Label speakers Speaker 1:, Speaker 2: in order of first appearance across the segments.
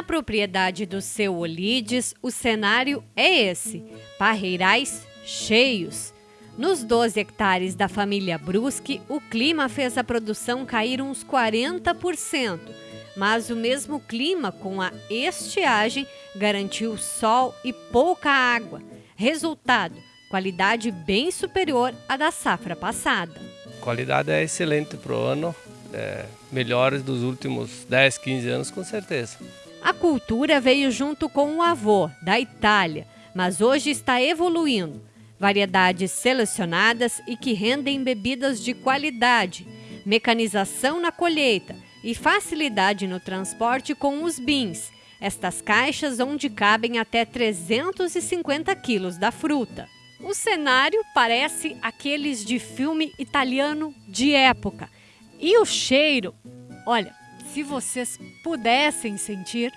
Speaker 1: Na propriedade do seu Olides, o cenário é esse: parreirais cheios. Nos 12 hectares da família Brusque, o clima fez a produção cair uns 40%, mas o mesmo clima com a estiagem garantiu sol e pouca água. Resultado: qualidade bem superior à da safra passada.
Speaker 2: A qualidade é excelente para o ano, é, melhores dos últimos 10, 15 anos com certeza.
Speaker 1: A cultura veio junto com o avô, da Itália, mas hoje está evoluindo. Variedades selecionadas e que rendem bebidas de qualidade, mecanização na colheita e facilidade no transporte com os bins. Estas caixas onde cabem até 350 quilos da fruta. O cenário parece aqueles de filme italiano de época. E o cheiro, olha, se vocês pudessem sentir,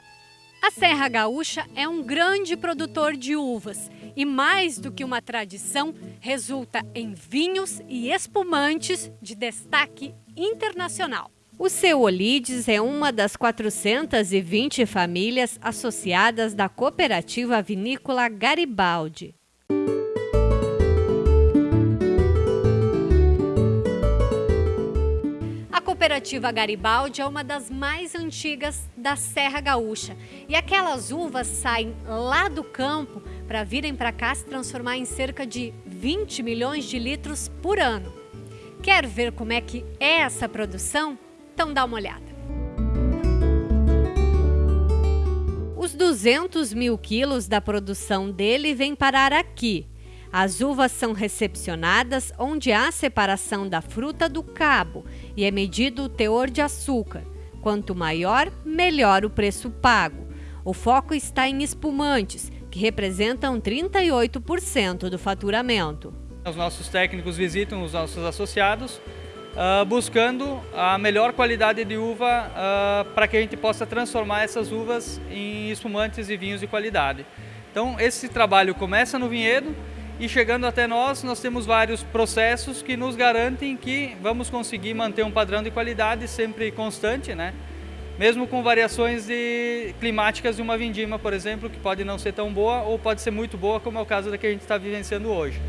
Speaker 1: a Serra Gaúcha é um grande produtor de uvas e, mais do que uma tradição, resulta em vinhos e espumantes de destaque internacional. O seu Olides é uma das 420 famílias associadas da cooperativa vinícola Garibaldi. Cooperativa Garibaldi é uma das mais antigas da Serra Gaúcha. E aquelas uvas saem lá do campo para virem para cá se transformar em cerca de 20 milhões de litros por ano. Quer ver como é que é essa produção? Então dá uma olhada. Os 200 mil quilos da produção dele vêm parar aqui, as uvas são recepcionadas onde há separação da fruta do cabo e é medido o teor de açúcar. Quanto maior, melhor o preço pago. O foco está em espumantes, que representam 38% do faturamento.
Speaker 3: Os nossos técnicos visitam os nossos associados uh, buscando a melhor qualidade de uva uh, para que a gente possa transformar essas uvas em espumantes e vinhos de qualidade. Então esse trabalho começa no vinhedo e chegando até nós, nós temos vários processos que nos garantem que vamos conseguir manter um padrão de qualidade sempre constante, né? mesmo com variações de, climáticas de uma vindima, por exemplo, que pode não ser tão boa ou pode ser muito boa, como é o caso da que a gente está vivenciando hoje.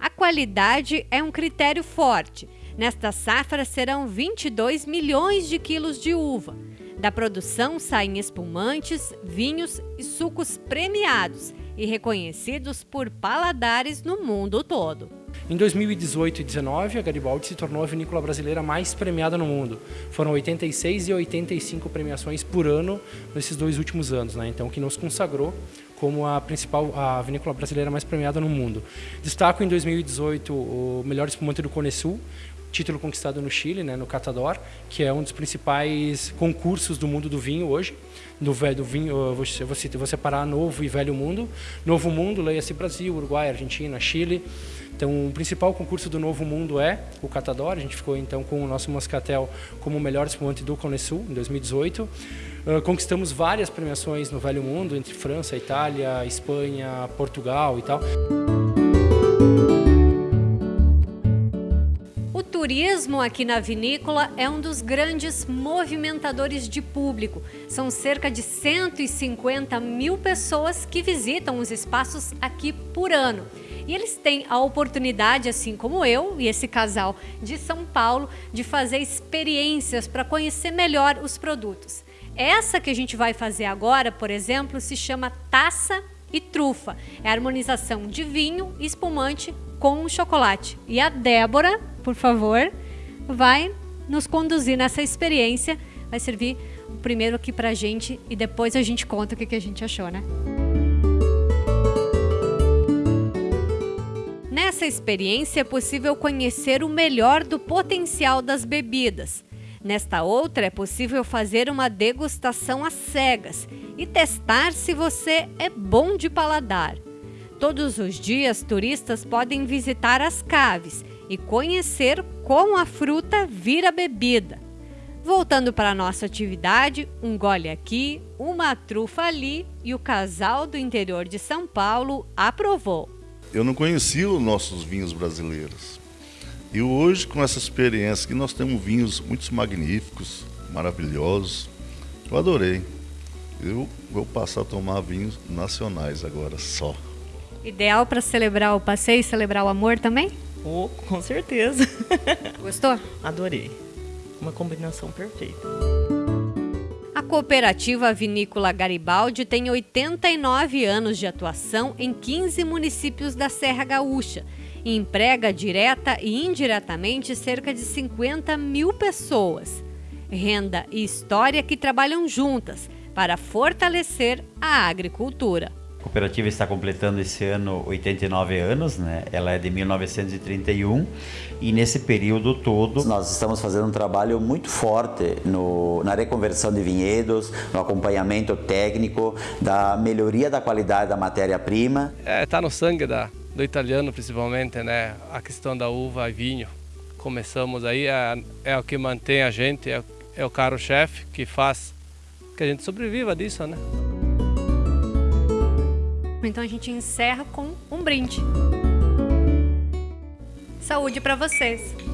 Speaker 1: A qualidade é um critério forte. Nesta safra serão 22 milhões de quilos de uva. Da produção saem espumantes, vinhos e sucos premiados e reconhecidos por paladares no mundo todo.
Speaker 4: Em 2018 e 2019, a Garibaldi se tornou a vinícola brasileira mais premiada no mundo. Foram 86 e 85 premiações por ano nesses dois últimos anos, né? então que nos consagrou como a principal a vinícola brasileira mais premiada no mundo. Destaco em 2018 o melhor espumante do Cone Sul, título conquistado no Chile, né, no Catador, que é um dos principais concursos do mundo do vinho hoje. Do, velho, vinho, você, você vou separar novo e velho mundo. Novo mundo, leia-se Brasil, Uruguai, Argentina, Chile. Então, o principal concurso do Novo Mundo é o Catador. A gente ficou então com o nosso Moscatel como o melhor espumante do Cone Sul em 2018. Uh, conquistamos várias premiações no Velho Mundo, entre França, Itália, Espanha, Portugal e tal.
Speaker 1: Turismo aqui na vinícola é um dos grandes movimentadores de público. São cerca de 150 mil pessoas que visitam os espaços aqui por ano. E eles têm a oportunidade, assim como eu e esse casal de São Paulo, de fazer experiências para conhecer melhor os produtos. Essa que a gente vai fazer agora, por exemplo, se chama Taça e Trufa. É a harmonização de vinho espumante com chocolate. E a Débora, por favor, vai nos conduzir nessa experiência. Vai servir o primeiro aqui pra gente e depois a gente conta o que, que a gente achou, né? Nessa experiência é possível conhecer o melhor do potencial das bebidas. Nesta outra é possível fazer uma degustação às cegas e testar se você é bom de paladar. Todos os dias, turistas podem visitar as caves e conhecer como a fruta vira bebida. Voltando para a nossa atividade, um gole aqui, uma trufa ali e o casal do interior de São Paulo aprovou.
Speaker 5: Eu não conhecia os nossos vinhos brasileiros. E hoje, com essa experiência, que nós temos vinhos muito magníficos, maravilhosos, eu adorei. Eu vou passar a tomar vinhos nacionais agora só.
Speaker 1: Ideal para celebrar o passeio e celebrar o amor também?
Speaker 6: Oh, com certeza.
Speaker 1: Gostou?
Speaker 6: Adorei. Uma combinação perfeita.
Speaker 1: A cooperativa vinícola Garibaldi tem 89 anos de atuação em 15 municípios da Serra Gaúcha e emprega direta e indiretamente cerca de 50 mil pessoas. Renda e história que trabalham juntas para fortalecer a agricultura.
Speaker 7: A cooperativa está completando esse ano 89 anos, né? Ela é de 1931 e nesse período todo
Speaker 8: nós estamos fazendo um trabalho muito forte no, na reconversão de vinhedos, no acompanhamento técnico, da melhoria da qualidade da matéria-prima.
Speaker 2: É, tá no sangue da, do italiano principalmente, né? A questão da uva e vinho. Começamos aí, é, é o que mantém a gente, é, é o caro-chefe que faz que a gente sobreviva disso, né?
Speaker 1: Então a gente encerra com um brinde. Saúde para vocês!